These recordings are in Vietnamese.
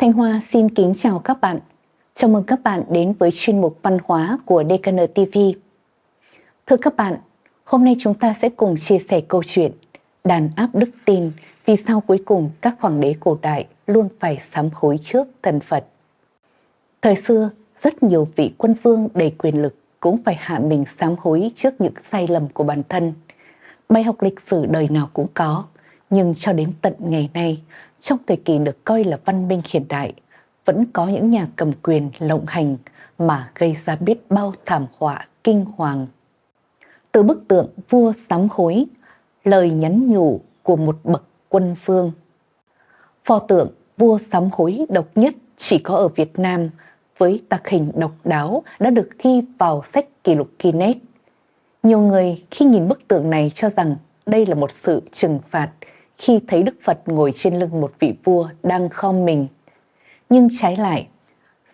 Thanh Hoa xin kính chào các bạn. Chào mừng các bạn đến với chuyên mục văn hóa của DKN TV. Thưa các bạn, hôm nay chúng ta sẽ cùng chia sẻ câu chuyện Đàn áp đức tin vì sao cuối cùng các hoàng đế cổ đại luôn phải sám hối trước thần Phật. Thời xưa, rất nhiều vị quân vương đầy quyền lực cũng phải hạ mình sám hối trước những sai lầm của bản thân. Bài học lịch sử đời nào cũng có, nhưng cho đến tận ngày nay, trong thời kỳ được coi là văn minh hiện đại, vẫn có những nhà cầm quyền lộng hành mà gây ra biết bao thảm họa kinh hoàng. Từ bức tượng vua sám hối, lời nhắn nhủ của một bậc quân phương. Pho tượng vua sám hối độc nhất chỉ có ở Việt Nam với tác hình độc đáo đã được ghi vào sách kỷ lục Guinness. Nhiều người khi nhìn bức tượng này cho rằng đây là một sự trừng phạt khi thấy Đức Phật ngồi trên lưng một vị vua đang khom mình. Nhưng trái lại,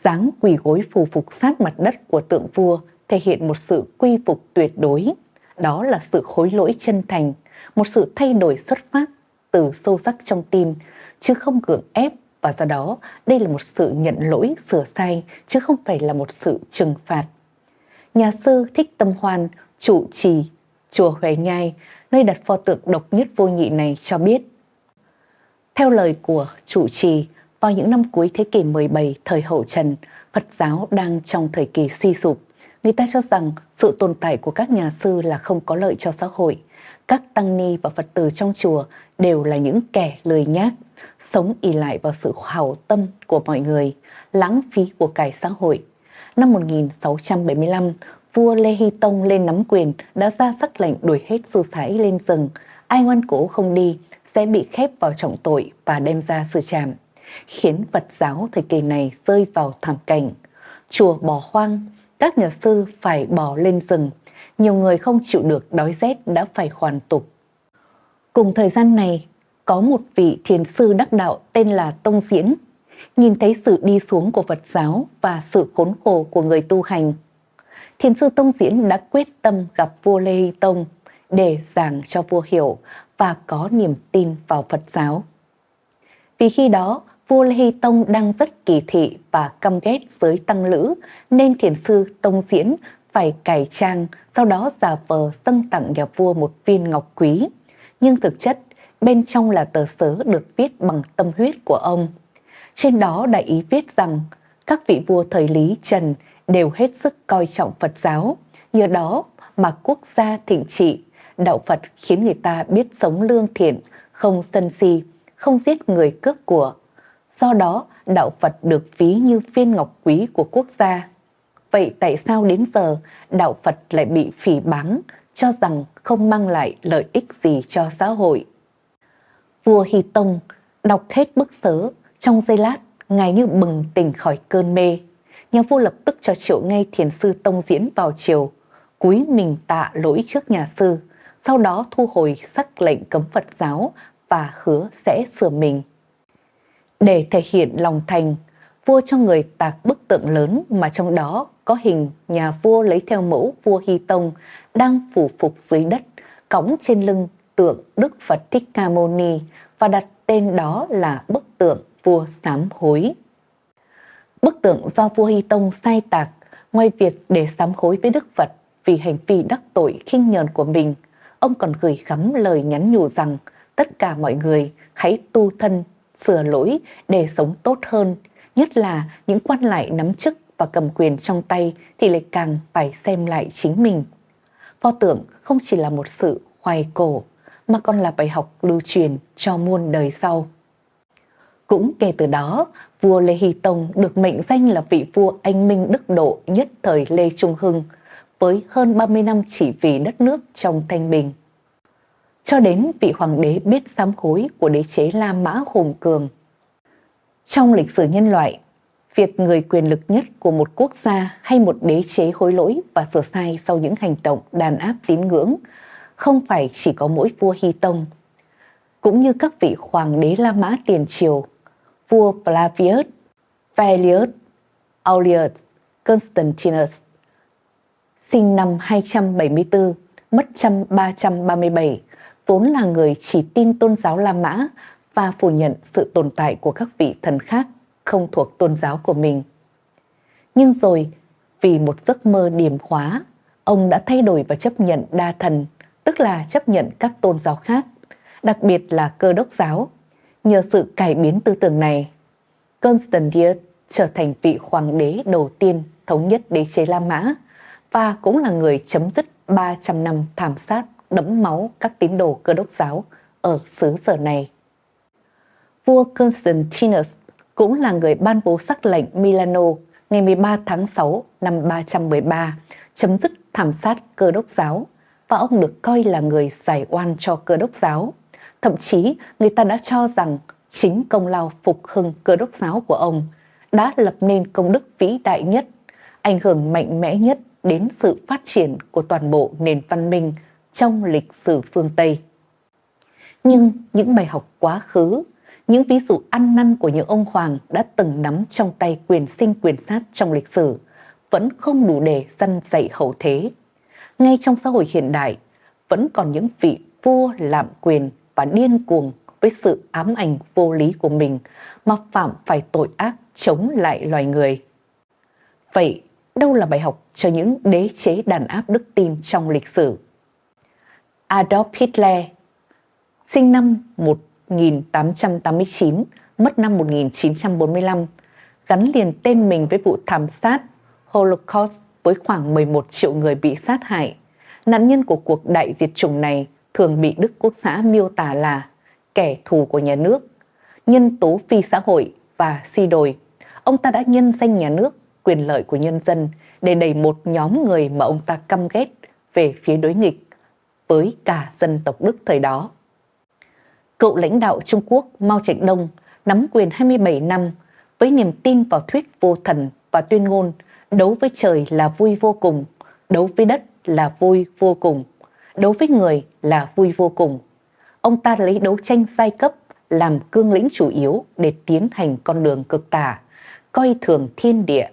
dáng quỳ gối phù phục sát mặt đất của tượng vua thể hiện một sự quy phục tuyệt đối. Đó là sự khối lỗi chân thành, một sự thay đổi xuất phát từ sâu sắc trong tim, chứ không gượng ép và do đó đây là một sự nhận lỗi sửa sai chứ không phải là một sự trừng phạt. Nhà sư Thích Tâm Hoan, chủ trì, chùa Huệ Nhai nơi đặt pho tượng độc nhất vô nhị này cho biết. Theo lời của chủ trì, vào những năm cuối thế kỷ 17 thời hậu Trần, Phật giáo đang trong thời kỳ suy sụp. Người ta cho rằng sự tồn tại của các nhà sư là không có lợi cho xã hội. Các tăng ni và Phật tử trong chùa đều là những kẻ lười nhác, sống ỉ lại vào sự hảo tâm của mọi người, lãng phí của cải xã hội. Năm 1675, vua Lê Hy Tông lên nắm quyền đã ra sắc lệnh đuổi hết sư sãi lên rừng. Ai ngoan cố không đi sẽ bị khép vào trọng tội và đem ra xử trảm, khiến Phật giáo thời kỳ này rơi vào thảm cảnh. Chùa bỏ hoang, các nhà sư phải bỏ lên rừng, nhiều người không chịu được đói rét đã phải hoàn tục. Cùng thời gian này, có một vị thiền sư đắc đạo tên là Tông Diễn, nhìn thấy sự đi xuống của Phật giáo và sự khốn khổ của người tu hành thiền sư Tông Diễn đã quyết tâm gặp vua Lê Hy Tông để giảng cho vua hiểu và có niềm tin vào Phật giáo. Vì khi đó, vua Lê Hy Tông đang rất kỳ thị và căm ghét giới tăng lữ, nên thiền sư Tông Diễn phải cải trang, sau đó giả vờ dâng tặng nhà vua một viên ngọc quý. Nhưng thực chất, bên trong là tờ sớ được viết bằng tâm huyết của ông. Trên đó đại ý viết rằng, các vị vua thời Lý Trần đều hết sức coi trọng Phật giáo, nhờ đó mà quốc gia thịnh trị, đạo Phật khiến người ta biết sống lương thiện, không sân si, không giết người cướp của. Do đó, đạo Phật được ví như viên ngọc quý của quốc gia. Vậy tại sao đến giờ đạo Phật lại bị phỉ báng, cho rằng không mang lại lợi ích gì cho xã hội? Vua Hy Tông đọc hết bức sớ, trong giây lát, ngài như bừng tỉnh khỏi cơn mê nhà vua lập tức cho triệu ngay thiền sư Tông Diễn vào triều, cúi mình tạ lỗi trước nhà sư, sau đó thu hồi sắc lệnh cấm Phật giáo và hứa sẽ sửa mình. Để thể hiện lòng thành, vua cho người tạc bức tượng lớn mà trong đó có hình nhà vua lấy theo mẫu vua Hy Tông đang phủ phục dưới đất, cõng trên lưng tượng Đức Phật Thích Ca Mâu Ni và đặt tên đó là bức tượng vua sám hối. Bức tượng do vua Hy Tông sai tạc, ngoài việc để sám hối với Đức Phật vì hành vi đắc tội khinh nhờn của mình, ông còn gửi gắm lời nhắn nhủ rằng tất cả mọi người hãy tu thân, sửa lỗi để sống tốt hơn, nhất là những quan lại nắm chức và cầm quyền trong tay thì lại càng phải xem lại chính mình. Pho tượng không chỉ là một sự hoài cổ mà còn là bài học lưu truyền cho muôn đời sau. Cũng kể từ đó, vua Lê Hy Tông được mệnh danh là vị vua anh minh đức độ nhất thời Lê Trung Hưng, với hơn 30 năm chỉ vì đất nước trong thanh bình. Cho đến vị hoàng đế biết sám hối của đế chế La Mã Hùng Cường. Trong lịch sử nhân loại, việc người quyền lực nhất của một quốc gia hay một đế chế hối lỗi và sửa sai sau những hành động đàn áp tín ngưỡng không phải chỉ có mỗi vua Hy Tông. Cũng như các vị hoàng đế La Mã tiền triều vua Flavius, Valius, Aulius, Constantinus, sinh năm 274, mất năm 337, vốn là người chỉ tin tôn giáo La Mã và phủ nhận sự tồn tại của các vị thần khác. không thuộc tôn giáo của mình. Nhưng rồi, vì một giấc mơ điềm hóa, ông đã thay đổi và chấp nhận đa thần, tức là chấp nhận các tôn giáo khác, đặc biệt là cơ đốc giáo. Nhờ sự cải biến tư tưởng này, Constantine trở thành vị hoàng đế đầu tiên thống nhất đế chế La Mã và cũng là người chấm dứt 300 năm thảm sát đẫm máu các tín đồ cơ đốc giáo ở xứ sở này. Vua Constantinus cũng là người ban bố sắc lệnh Milano ngày 13 tháng 6 năm 313 chấm dứt thảm sát cơ đốc giáo và ông được coi là người giải oan cho cơ đốc giáo. Thậm chí người ta đã cho rằng chính công lao phục hưng cơ đốc giáo của ông đã lập nên công đức vĩ đại nhất, ảnh hưởng mạnh mẽ nhất đến sự phát triển của toàn bộ nền văn minh trong lịch sử phương Tây. Nhưng những bài học quá khứ, những ví dụ ăn năn của những ông hoàng đã từng nắm trong tay quyền sinh quyền sát trong lịch sử vẫn không đủ để dân dạy hậu thế. Ngay trong xã hội hiện đại, vẫn còn những vị vua lạm quyền và điên cuồng với sự ám ảnh vô lý của mình mà phạm phải tội ác chống lại loài người. Vậy đâu là bài học cho những đế chế đàn áp đức tin trong lịch sử? Adolf Hitler, sinh năm 1889, mất năm 1945, gắn liền tên mình với vụ thảm sát Holocaust với khoảng 11 triệu người bị sát hại. Nạn nhân của cuộc đại diệt chủng này thường bị Đức Quốc xã miêu tả là kẻ thù của nhà nước, nhân tố phi xã hội và suy đồi. Ông ta đã nhân danh nhà nước, quyền lợi của nhân dân để đẩy một nhóm người mà ông ta căm ghét về phía đối nghịch với cả dân tộc Đức thời đó. Cựu lãnh đạo Trung Quốc Mao Trạch Đông nắm quyền 27 năm với niềm tin vào thuyết vô thần và tuyên ngôn đấu với trời là vui vô cùng, đấu với đất là vui vô cùng, đấu với người là vui vô cùng. Ông ta lấy đấu tranh giai cấp làm cương lĩnh chủ yếu để tiến hành con đường cực tả, coi thường thiên địa.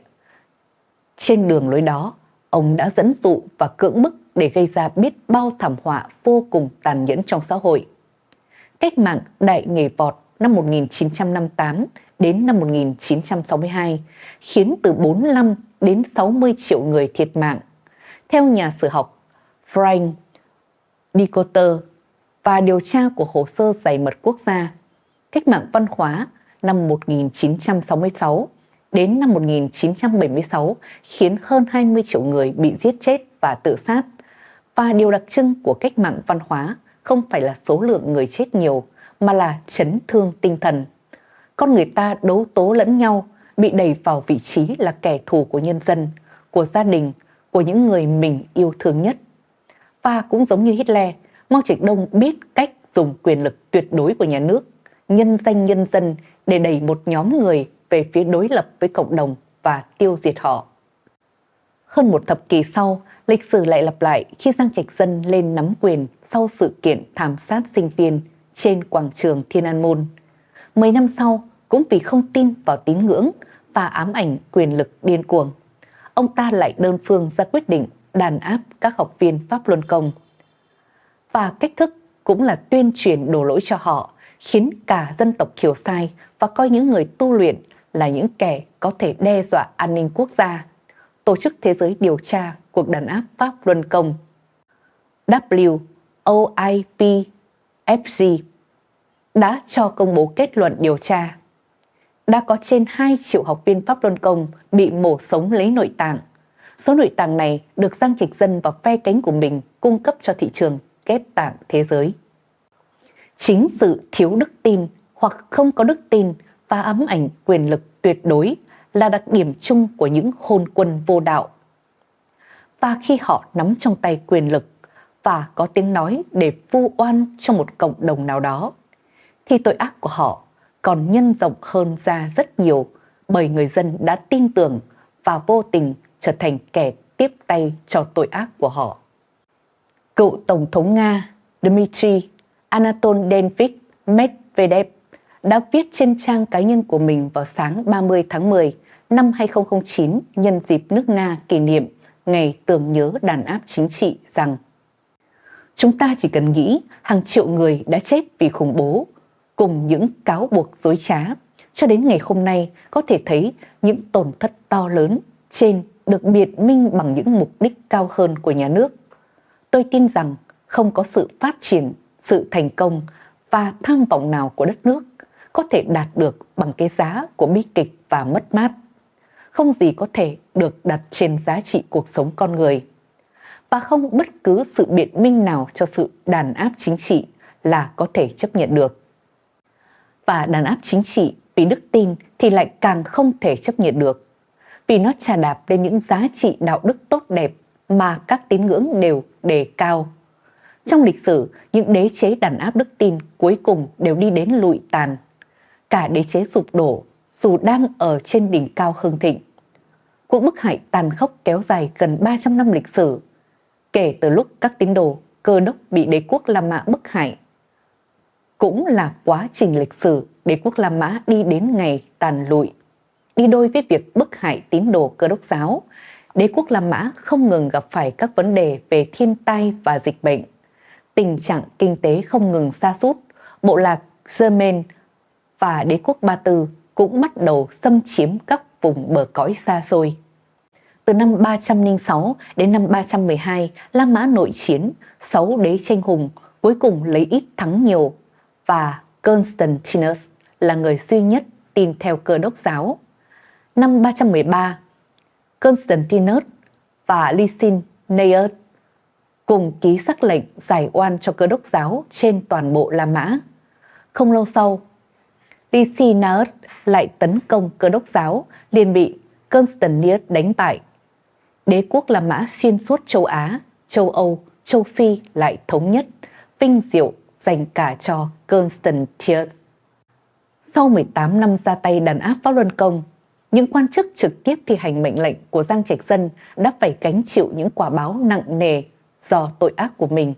Trên đường lối đó, ông đã dẫn dụ và cưỡng bức để gây ra biết bao thảm họa vô cùng tàn nhẫn trong xã hội. Cách mạng đại nghề vọt năm 1958 đến năm 1962 khiến từ 45 đến 60 triệu người thiệt mạng. Theo nhà sử học Frank Decoter và điều tra của hồ sơ giải mật quốc gia, cách mạng văn hóa năm 1966 đến năm 1976 khiến hơn 20 triệu người bị giết chết và tự sát. Và điều đặc trưng của cách mạng văn hóa không phải là số lượng người chết nhiều mà là chấn thương tinh thần. Con người ta đấu tố lẫn nhau, bị đẩy vào vị trí là kẻ thù của nhân dân, của gia đình, của những người mình yêu thương nhất. Và cũng giống như Hitler, Mao Trạch Đông biết cách dùng quyền lực tuyệt đối của nhà nước, nhân danh nhân dân để đẩy một nhóm người về phía đối lập với cộng đồng và tiêu diệt họ. Hơn một thập kỷ sau, lịch sử lại lặp lại khi Giang Trạch Dân lên nắm quyền sau sự kiện thảm sát sinh viên trên quảng trường Thiên An Môn. Mấy năm sau, cũng vì không tin vào tín ngưỡng và ám ảnh quyền lực điên cuồng, ông ta lại đơn phương ra quyết định đàn áp các học viên Pháp Luân Công. Và cách thức cũng là tuyên truyền đổ lỗi cho họ, khiến cả dân tộc hiểu sai và coi những người tu luyện là những kẻ có thể đe dọa an ninh quốc gia. Tổ chức Thế giới điều tra cuộc đàn áp Pháp Luân Công WOIPFG đã cho công bố kết luận điều tra. Đã có trên 2 triệu học viên Pháp Luân Công bị mổ sống lấy nội tạng. Số nội tạng này được Giang Trịch Dân và phe cánh của mình cung cấp cho thị trường ghép tạng thế giới. Chính sự thiếu đức tin hoặc không có đức tin và ám ảnh quyền lực tuyệt đối là đặc điểm chung của những hôn quân vô đạo. Và khi họ nắm trong tay quyền lực và có tiếng nói để vu oan cho một cộng đồng nào đó, thì tội ác của họ còn nhân rộng hơn ra rất nhiều bởi người dân đã tin tưởng và vô tình trở thành kẻ tiếp tay cho tội ác của họ. Cựu Tổng thống Nga Dmitry Anatol Denvik Medvedev đã viết trên trang cá nhân của mình vào sáng 30 tháng 10 năm 2009 nhân dịp nước Nga kỷ niệm ngày tưởng nhớ đàn áp chính trị rằng, Chúng ta chỉ cần nghĩ hàng triệu người đã chết vì khủng bố, cùng những cáo buộc dối trá, cho đến ngày hôm nay có thể thấy những tổn thất to lớn trên được biệt minh bằng những mục đích cao hơn của nhà nước. Tôi tin rằng không có sự phát triển, sự thành công và tham vọng nào của đất nước có thể đạt được bằng cái giá của bi kịch và mất mát. Không gì có thể được đặt trên giá trị cuộc sống con người. Và không bất cứ sự biện minh nào cho sự đàn áp chính trị là có thể chấp nhận được. Và đàn áp chính trị vì đức tin thì lại càng không thể chấp nhận được. Vì nó trà đạp lên những giá trị đạo đức tốt đẹp mà các tín ngưỡng đều đề cao. Trong lịch sử, những đế chế đàn áp đức tin cuối cùng đều đi đến lụi tàn. Cả đế chế sụp đổ dù đang ở trên đỉnh cao hưng thịnh. Cuộc bức hại tàn khốc kéo dài gần 300 năm lịch sử, kể từ lúc các tín đồ cơ đốc bị đế quốc La Mã bức hại. Cũng là quá trình lịch sử đế quốc La Mã đi đến ngày tàn lụi. Đi đôi với việc bức hại tín đồ cơ đốc giáo, đế quốc La Mã không ngừng gặp phải các vấn đề về thiên tai và dịch bệnh. Tình trạng kinh tế không ngừng xa sút bộ lạc Germain và đế quốc Ba Tư cũng bắt đầu xâm chiếm các vùng bờ cõi xa xôi. Từ năm 306 đến năm 312, La Mã nội chiến, sáu đế tranh hùng cuối cùng lấy ít thắng nhiều và Constantinus là người duy nhất tin theo cơ đốc giáo. Năm 313, Constantinus và Lysin Neus cùng ký sắc lệnh giải oan cho cơ đốc giáo trên toàn bộ La Mã. Không lâu sau, Licinius lại tấn công cơ đốc giáo, liền bị Constantinus đánh bại. Đế quốc La Mã xuyên suốt châu Á, châu Âu, châu Phi lại thống nhất, vinh diệu dành cả cho Constantius. Sau 18 năm ra tay đàn áp Pháp Luân Công, những quan chức trực tiếp thi hành mệnh lệnh của Giang Trạch Dân đã phải gánh chịu những quả báo nặng nề do tội ác của mình.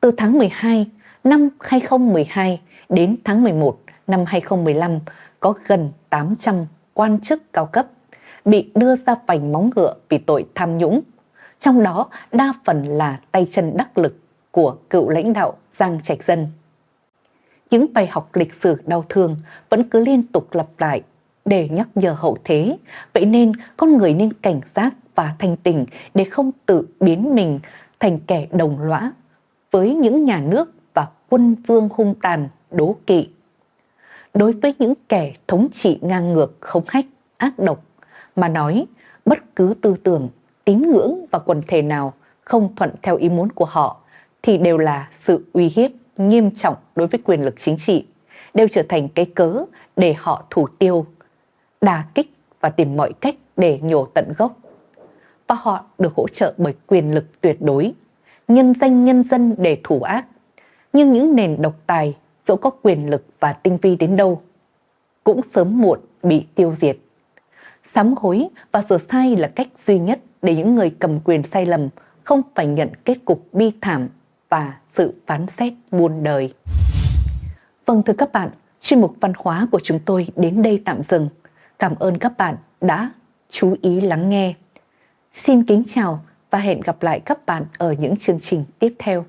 Từ tháng 12 năm 2012 đến tháng 11 năm 2015 có gần 800 quan chức cao cấp bị đưa ra vành móng ngựa vì tội tham nhũng, trong đó đa phần là tay chân đắc lực của cựu lãnh đạo Giang Trạch Dân. Những bài học lịch sử đau thương vẫn cứ liên tục lặp lại để nhắc nhở hậu thế, vậy nên con người nên cảnh giác và thành tình để không tự biến mình thành kẻ đồng lõa với những nhà nước và quân vương hung tàn, đố kỵ. Đối với những kẻ thống trị ngang ngược, không hách, ác độc, mà nói bất cứ tư tưởng, tín ngưỡng và quần thể nào không thuận theo ý muốn của họ thì đều là sự uy hiếp nghiêm trọng đối với quyền lực chính trị, đều trở thành cái cớ để họ thủ tiêu, đà kích và tìm mọi cách để nhổ tận gốc. Và họ được hỗ trợ bởi quyền lực tuyệt đối, nhân danh nhân dân để thủ ác. Nhưng những nền độc tài, dẫu có quyền lực và tinh vi đến đâu, cũng sớm muộn bị tiêu diệt. Sám hối và sửa sai là cách duy nhất để những người cầm quyền sai lầm không phải nhận kết cục bi thảm và sự phán xét muôn đời. Vâng thưa các bạn, chuyên mục văn hóa của chúng tôi đến đây tạm dừng. Cảm ơn các bạn đã chú ý lắng nghe. Xin kính chào và hẹn gặp lại các bạn ở những chương trình tiếp theo.